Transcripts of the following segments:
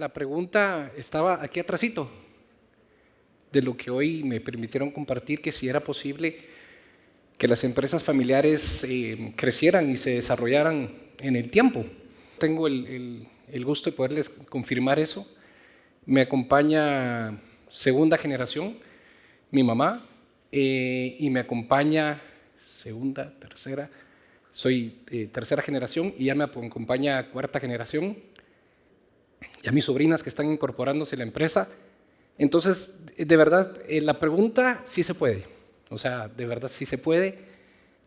la pregunta estaba aquí atrásito, de lo que hoy me permitieron compartir, que si era posible que las empresas familiares eh, crecieran y se desarrollaran en el tiempo. Tengo el, gusto de poderles confirmar eso. Me acompaña segunda generación, mi mamá, eh, y me acompaña segunda, tercera, soy eh, tercera generación y ya me acompaña cuarta generación, y a mis sobrinas que están incorporándose a la empresa. Entonces, de verdad, eh, la pregunta sí se puede, o sea, de verdad sí se puede,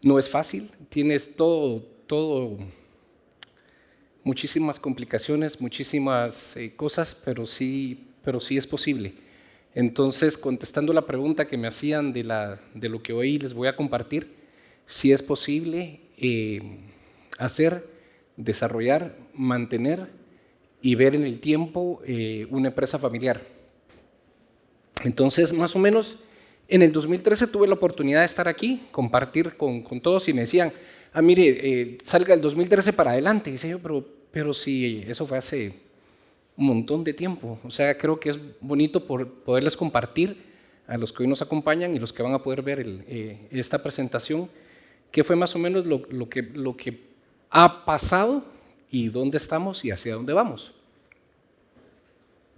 no es fácil, tienes todo, todo, muchísimas complicaciones, muchísimas eh, cosas, pero sí, pero sí es posible. Entonces, contestando la pregunta que me hacían de, la, de lo que hoy les voy a compartir, sí es posible eh, hacer, desarrollar, mantener y ver en el tiempo eh, una empresa familiar. Entonces, más o menos, en el 2013 tuve la oportunidad de estar aquí, compartir con, con todos y me decían, ah, mire, eh, salga el 2013 para adelante. Y decía yo, pero, pero sí, eso fue hace un montón de tiempo. O sea, creo que es bonito por poderles compartir a los que hoy nos acompañan y los que van a poder ver esta presentación qué fue más o menos lo, que, lo que ha pasado y dónde estamos y hacia dónde vamos.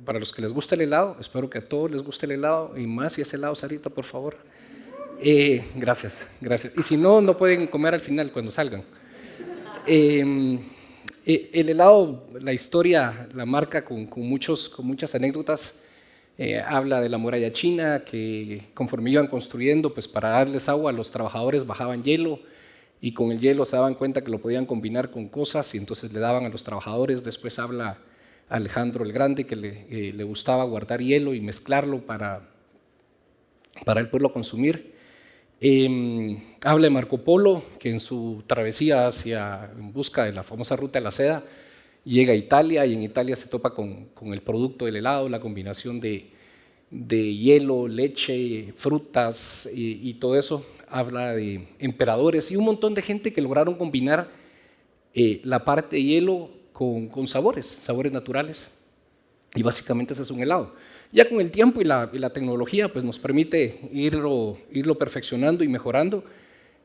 Para los que les gusta el helado, espero que a todos les guste el helado y más si es helado, Sarita, por favor. Eh, gracias, gracias. Y si no, no pueden comer al final cuando salgan. Em, eh, el helado, la historia la marca con, muchos, con muchas anécdotas. Eh, habla de la muralla china, que conforme iban construyendo, pues para darles agua a los trabajadores bajaban hielo y con el hielo se daban cuenta que lo podían combinar con cosas y entonces le daban a los trabajadores. Después habla Alejandro el Grande que le, eh, le gustaba guardar hielo y mezclarlo para, para el pueblo consumir. Em, habla de Marco Polo, que en su travesía hacia, en busca de la famosa ruta de la seda, llega a Italia y en Italia se topa con, el producto del helado, la combinación de, hielo, leche, frutas y, todo eso. Habla de emperadores y un montón de gente que lograron combinar eh, la parte de hielo con, sabores, sabores naturales. Y básicamente ese es un helado. Ya con el tiempo y la, tecnología pues nos permite irlo, irlo perfeccionando y mejorando,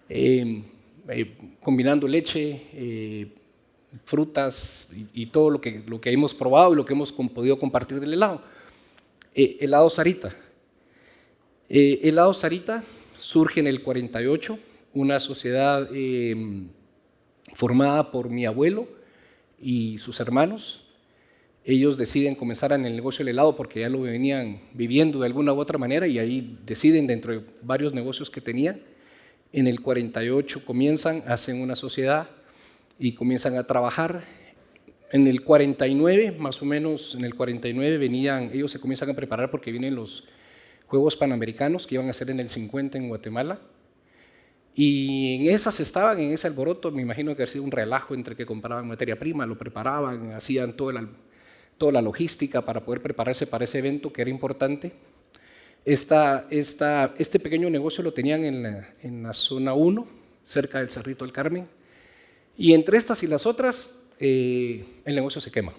eh, eh, combinando leche, frutas y, todo lo que, lo que hemos probado y lo que hemos podido compartir del helado. Eh, helado Sarita. Eh, helado Sarita surge en el 48, una sociedad em, formada por mi abuelo y sus hermanos. Ellos deciden comenzar en el negocio del helado porque ya lo venían viviendo de alguna u otra manera y ahí deciden dentro de varios negocios que tenían. En el 48 comienzan, hacen una sociedad y comienzan a trabajar. En el 49, más o menos, en el 49 venían, ellos se comienzan a preparar porque vienen los Juegos Panamericanos que iban a ser en el 50 en Guatemala. Y en esas estaban, en ese alboroto, me imagino que ha sido un relajo entre que compraban materia prima, lo preparaban, hacían toda la, toda la logística para poder prepararse para ese evento que era importante. Esta, esta, este pequeño negocio lo tenían en la, en la zona 1, cerca del Cerrito del Carmen, y entre estas y las otras, eh, el negocio se quema.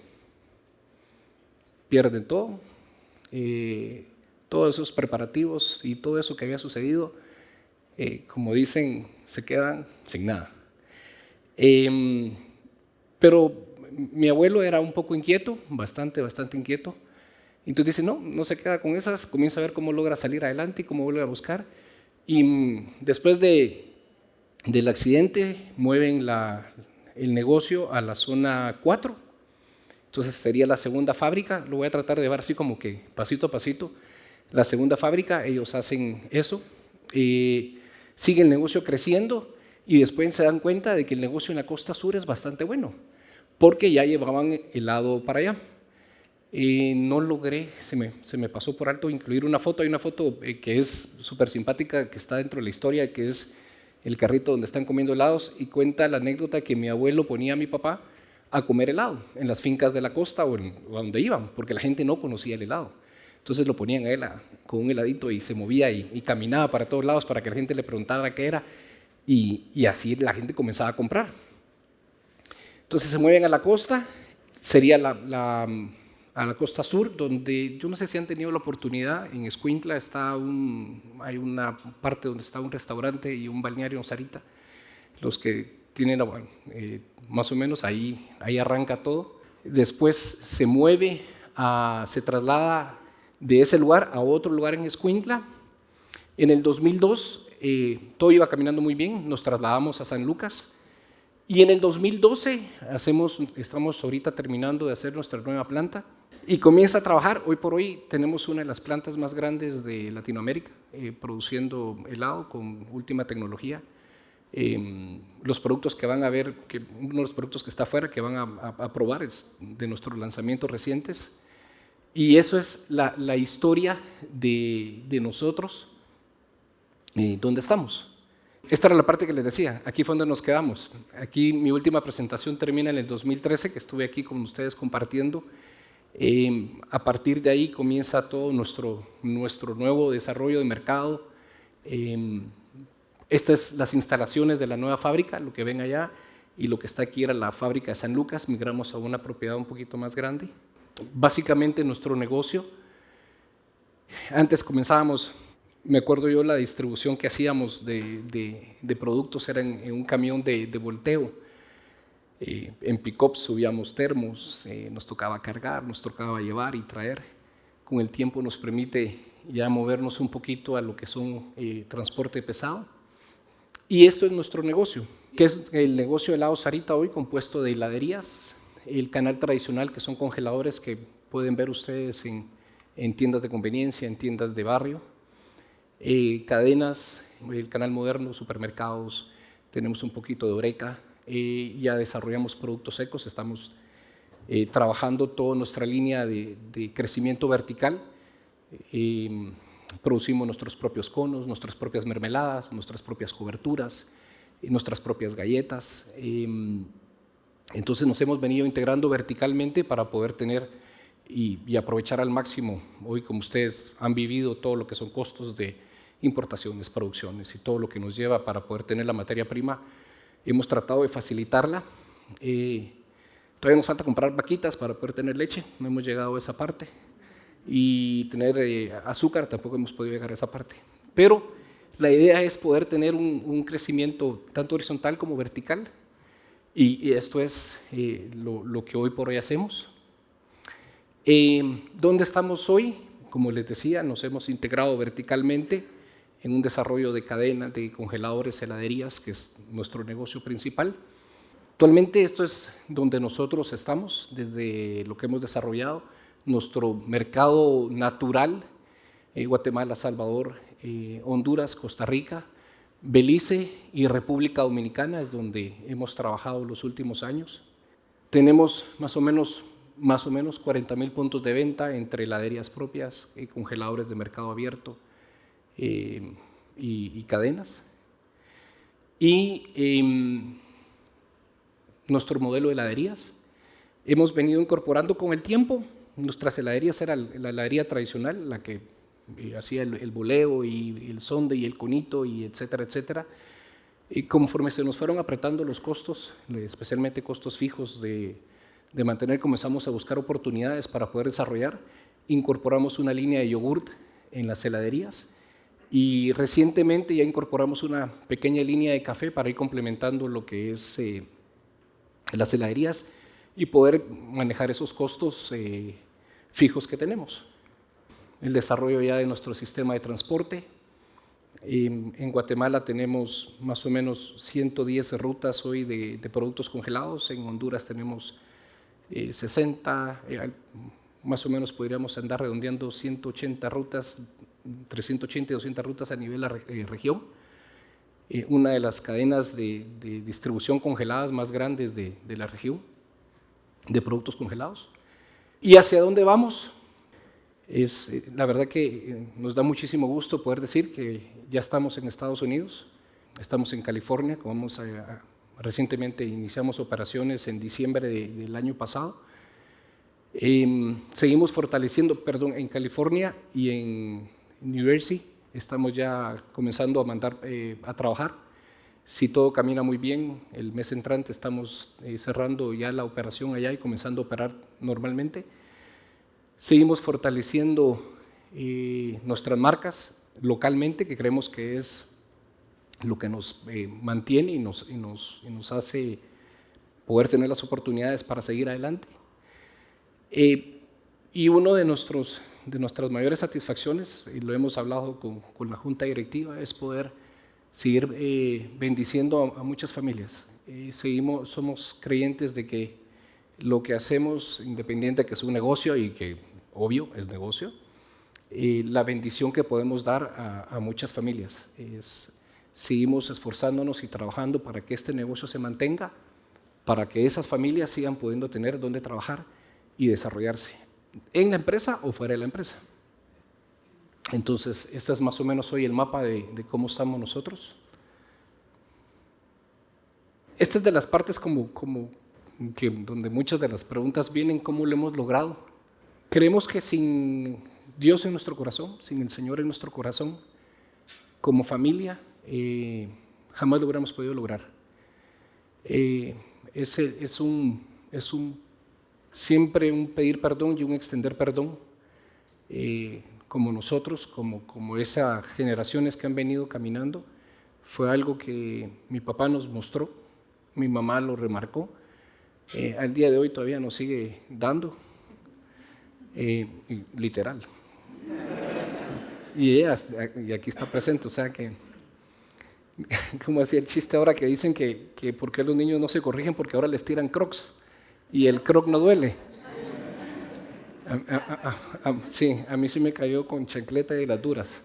Pierden todo, eh, todos esos preparativos y todo eso que había sucedido, eh, como dicen, se quedan sin nada. Em, pero mi abuelo era un poco inquieto, bastante, bastante inquieto. Entonces dice, no, no se queda con esas, comienza a ver cómo logra salir adelante y cómo vuelve a buscar. Y mm, después de del accidente mueven el negocio a la zona 4, entonces sería la segunda fábrica, lo voy a tratar de llevar así como que pasito a pasito. La segunda fábrica, ellos hacen eso, eh, sigue el negocio creciendo y después se dan cuenta de que el negocio en la costa sur es bastante bueno, porque ya llevaban el lado para allá. Eh, no logré, se me, se me, pasó por alto incluir una foto, hay una foto eh, que es súper simpática, que está dentro de la historia, que es el carrito donde están comiendo helados y cuenta la anécdota que mi abuelo ponía a mi papá a comer helado en las fincas de la costa o, en, donde iban, porque la gente no conocía el helado. Entonces lo ponían a él con un heladito y se movía y, caminaba para todos lados para que la gente le preguntara qué era y, así la gente comenzaba a comprar. Entonces se mueven a la costa, sería la, a la costa sur, donde yo no sé si han tenido la oportunidad, en Escuintla está hay una parte donde está un restaurante y un balneario en Sarita. Los que tienen eh, más o menos ahí, ahí arranca todo. Después se mueve, se traslada de ese lugar a otro lugar en Escuintla. En el 2002 eh, todo iba caminando muy bien, nos trasladamos a San Lucas. Y en el 2012 hacemos, estamos ahorita terminando de hacer nuestra nueva planta y comienza a trabajar. Hoy por hoy tenemos una de las plantas más grandes de Latinoamérica, eh, produciendo helado con última tecnología. Em, los productos que van a ver, que uno de los productos que está afuera que van a, probar es de nuestros lanzamientos recientes. Y eso es la, historia de, nosotros, eh, ¿dónde estamos? Esta era la parte que les decía, aquí fue donde nos quedamos. Aquí mi última presentación termina en el 2013, que estuve aquí con ustedes compartiendo. Em, a partir de ahí comienza todo nuestro, nuestro nuevo desarrollo de mercado. Eh, estas las instalaciones de la nueva fábrica, lo que ven allá, y lo que está aquí era la fábrica de San Lucas, migramos a una propiedad un poquito más grande. Básicamente nuestro negocio, antes comenzábamos, me acuerdo yo la distribución que hacíamos de, de, productos era en, un camión de, de volteo, eh, en pick-up subíamos termos, eh, nos tocaba cargar, nos tocaba llevar y traer. Con el tiempo nos permite ya movernos un poquito a lo que son eh, transporte pesado. Y esto es nuestro negocio, que es el negocio de helado Sarita hoy compuesto de heladerías, el canal tradicional que son congeladores que pueden ver ustedes en, en tiendas de conveniencia, en tiendas de barrio, cadenas, el canal moderno, supermercados, tenemos un poquito de Oreca, eh, ya desarrollamos productos secos, estamos eh, trabajando toda nuestra línea de, crecimiento vertical. Eh, producimos nuestros propios conos, nuestras propias mermeladas, nuestras propias coberturas, nuestras propias galletas. entonces nos hemos venido integrando verticalmente para poder tener y, aprovechar al máximo, hoy como ustedes han vivido todo lo que son costos de importaciones, producciones y todo lo que nos lleva para poder tener la materia prima Hemos tratado de facilitarla. Eh, todavía nos falta comprar vaquitas para poder tener leche, no hemos llegado a esa parte. Y tener eh, azúcar, tampoco hemos podido llegar a esa parte. Pero la idea es poder tener un, crecimiento tanto horizontal como vertical. Y, esto es eh, lo, que hoy por hoy hacemos. ¿Dónde estamos hoy? Como les decía, nos hemos integrado verticalmente en un desarrollo de cadenas de congeladores, heladerías, que es nuestro negocio principal. Actualmente esto es donde nosotros estamos, desde lo que hemos desarrollado, nuestro mercado natural, eh, Guatemala, Salvador, eh, Honduras, Costa Rica, Belice y República Dominicana es donde hemos trabajado los últimos años. Tenemos más o menos, más o menos 40 mil puntos de venta entre heladerías propias y congeladores de mercado abierto, eh, y, cadenas. Y em, nuestro modelo de heladerías. Hemos venido incorporando con el tiempo, nuestras heladerías era la heladería tradicional, la que eh, hacía el, boleo y el sonde y el conito y etcétera, etcétera. Y conforme se nos fueron apretando los costos, especialmente costos fijos de, de mantener, comenzamos a buscar oportunidades para poder desarrollar. Incorporamos una línea de yogurt en las heladerías y recientemente ya incorporamos una pequeña línea de café para ir complementando lo que es eh, las heladerías y poder manejar esos costos eh, fijos que tenemos. El desarrollo ya de nuestro sistema de transporte. en Guatemala tenemos más o menos 110 rutas hoy de, productos congelados, en Honduras tenemos 60, eh, más o menos podríamos andar redondeando 180 rutas 380 y 200 rutas a nivel de la eh, región, eh, una de las cadenas de, distribución congeladas más grandes de, la región, de productos congelados. ¿Y hacia dónde vamos? Es, eh, la verdad que nos da muchísimo gusto poder decir que ya estamos en Estados Unidos, estamos en California, vamos recientemente iniciamos operaciones en diciembre del año pasado. Em, seguimos fortaleciendo, perdón, en California y en New Jersey. Estamos ya comenzando a mandar eh, a trabajar. Si todo camina muy bien, el mes entrante estamos eh, cerrando ya la operación allá y comenzando a operar normalmente. Seguimos fortaleciendo eh, nuestras marcas localmente, que creemos que es lo que nos eh, mantiene y nos, y, nos, y nos, hace poder tener las oportunidades para seguir adelante. Eh, y uno de, nuestros, de nuestras mayores satisfacciones, y lo hemos hablado con, la Junta Directiva, es poder seguir eh, bendiciendo a, muchas familias. Eh, seguimos, somos creyentes de que lo que hacemos, independiente de que es un negocio y que obvio es negocio, eh, la bendición que podemos dar a, a muchas familias es seguimos esforzándonos y trabajando para que este negocio se mantenga, para que esas familias sigan pudiendo tener donde trabajar y desarrollarse, en la empresa o fuera de la empresa. Entonces, este es más o menos hoy el mapa de, de cómo estamos nosotros. Esta es de las partes como, como que, donde muchas de las preguntas vienen, ¿cómo lo hemos logrado? Creemos que sin Dios en nuestro corazón, sin el Señor en nuestro corazón, como familia, eh, jamás lo hubiéramos podido lograr. Eh, es, es, un, es un, siempre un pedir perdón y un extender perdón, eh, como nosotros, como, como esas generaciones que han venido caminando, fue algo que mi papá nos mostró, mi mamá lo remarcó, eh, al día de hoy todavía nos sigue dando, eh, literal. Y aquí está presente, o sea que como decía el chiste ahora que dicen que, que por qué los niños no se corrigen porque ahora les tiran crocs y el croc no duele. sí, a mí sí me cayó con chancleta y las duras.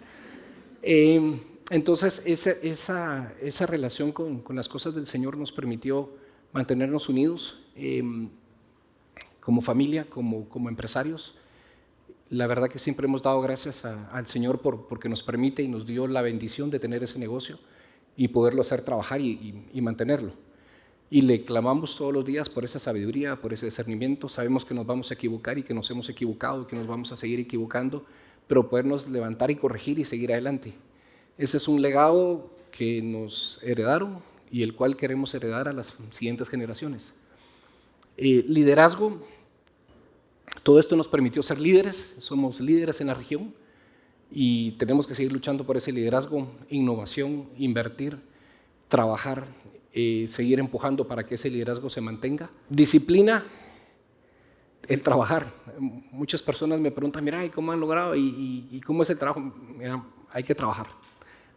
Eh, entonces, esa, esa, esa relación con, con, las cosas del Señor nos permitió mantenernos unidos eh, como familia, como, como empresarios. La verdad que siempre hemos dado gracias a, al Señor por, porque nos permite y nos dio la bendición de tener ese negocio y poderlo hacer trabajar y, y, mantenerlo. Y le clamamos todos los días por esa sabiduría, por ese discernimiento. Sabemos que nos vamos a equivocar y que nos hemos equivocado que nos vamos a seguir equivocando, pero podernos levantar y corregir y seguir adelante. Ese es un legado que nos heredaron y el cual queremos heredar a las siguientes generaciones. Eh, liderazgo, todo esto nos permitió ser líderes, somos líderes en la región y tenemos que seguir luchando por ese liderazgo, innovación, invertir, trabajar, eh, seguir empujando para que ese liderazgo se mantenga. Disciplina, el trabajar. Muchas personas me preguntan, mira, ¿y cómo han logrado? ¿Y, cómo es el trabajo? Hay que trabajar.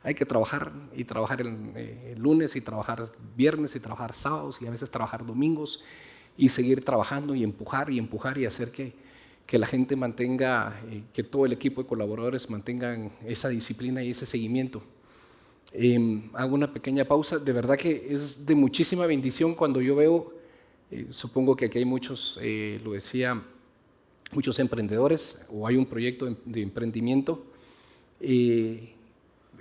Hay que trabajar y trabajar el, eh, el lunes y trabajar viernes y trabajar sábados y a veces trabajar domingos y seguir trabajando y empujar y empujar y hacer que, que la gente mantenga, eh, que todo el equipo de colaboradores mantengan esa disciplina y ese seguimiento. Eh, hago una pequeña pausa, de verdad que es de muchísima bendición cuando yo veo, eh, supongo que aquí hay muchos, eh, lo decía, muchos emprendedores o hay un proyecto de, de emprendimiento, eh,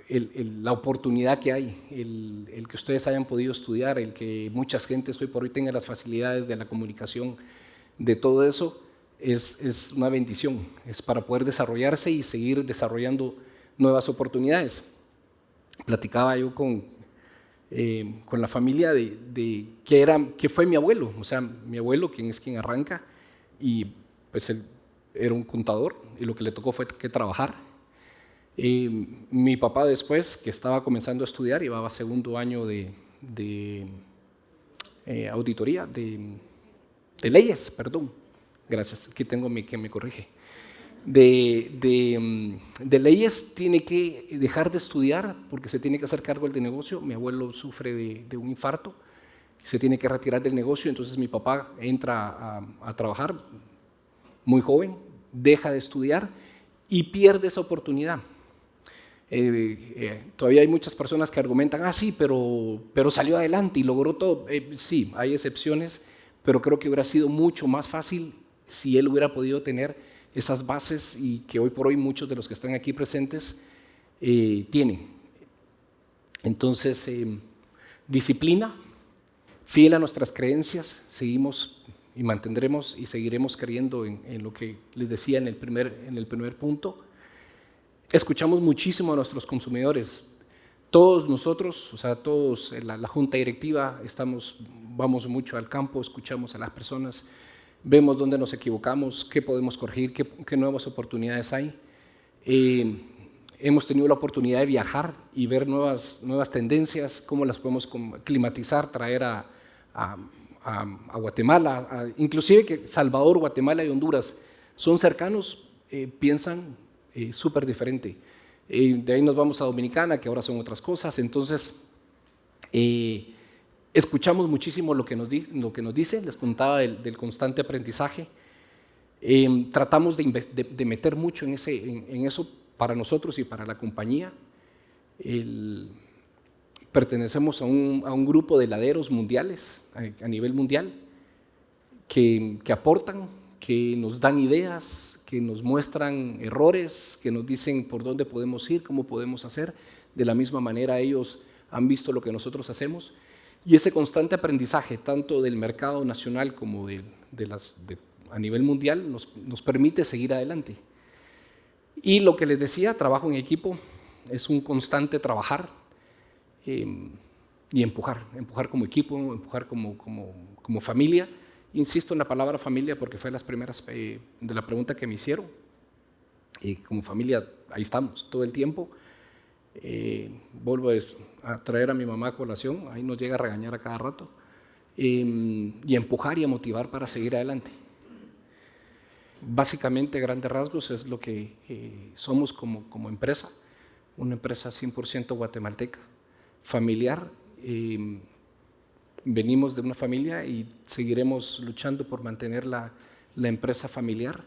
el, la oportunidad que hay, el, que ustedes hayan podido estudiar, el que mucha gente hoy por hoy tenga las facilidades de la comunicación, de todo eso, es, es una bendición, es para poder desarrollarse y seguir desarrollando nuevas oportunidades. Platicaba yo con, eh, con la familia de, de qué, era, qué fue mi abuelo, o sea, mi abuelo, quien es quien arranca, y pues él era un contador, y lo que le tocó fue que trabajar, eh, mi papá después, que estaba comenzando a estudiar, llevaba segundo año de, de eh, auditoría, de, de, leyes, perdón, gracias, aquí tengo mi que me corrige, de, de, de, leyes tiene que dejar de estudiar porque se tiene que hacer cargo del negocio, mi abuelo sufre de, un infarto, se tiene que retirar del negocio, entonces mi papá entra a, a trabajar muy joven, deja de estudiar y pierde esa oportunidad. Eh, eh, todavía hay muchas personas que argumentan, ah, sí, pero, pero salió adelante y logró todo. Eh, sí, hay excepciones, pero creo que hubiera sido mucho más fácil si él hubiera podido tener esas bases y que hoy por hoy muchos de los que están aquí presentes eh, tienen. Entonces, eh, disciplina, fiel a nuestras creencias, seguimos y mantendremos y seguiremos creyendo en, lo que les decía en el primer, en el primer punto escuchamos muchísimo a nuestros consumidores. Todos nosotros, o sea, todos, la, la, junta directiva, estamos, vamos mucho al campo, escuchamos a las personas, vemos dónde nos equivocamos, qué podemos corregir, qué, nuevas oportunidades hay. Eh, hemos tenido la oportunidad de viajar y ver nuevas, nuevas tendencias, cómo las podemos climatizar, traer a, a, Guatemala, inclusive que Salvador, Guatemala y Honduras son cercanos, eh, piensan eh, súper diferente. de ahí nos vamos a Dominicana, que ahora son otras cosas, entonces escuchamos muchísimo lo que nos, lo que nos dicen, les contaba del, constante aprendizaje, em, tratamos de, meter mucho en, ese, en, eso para nosotros y para la compañía. pertenecemos a un, a un, grupo de heladeros mundiales, a, nivel mundial, que, que, aportan, que nos dan ideas, que nos muestran errores, que nos dicen por dónde podemos ir, cómo podemos hacer. De la misma manera ellos han visto lo que nosotros hacemos y ese constante aprendizaje, tanto del mercado nacional como de, a nivel mundial, nos, permite seguir adelante. Y lo que les decía, trabajo en equipo, es un constante trabajar em, y empujar, empujar como equipo, empujar como, familia. Insisto en la palabra familia porque fue las primeras eh, de la pregunta que me hicieron. Y como familia, ahí estamos todo el tiempo. Eh, vuelvo a traer a mi mamá a colación, ahí nos llega a regañar a cada rato, em, y empujar y a motivar para seguir adelante. Básicamente, grandes rasgos, es lo que eh, somos como, como, empresa, una empresa 100% guatemalteca, familiar. Em, venimos de una familia y seguiremos luchando por mantener la, la empresa familiar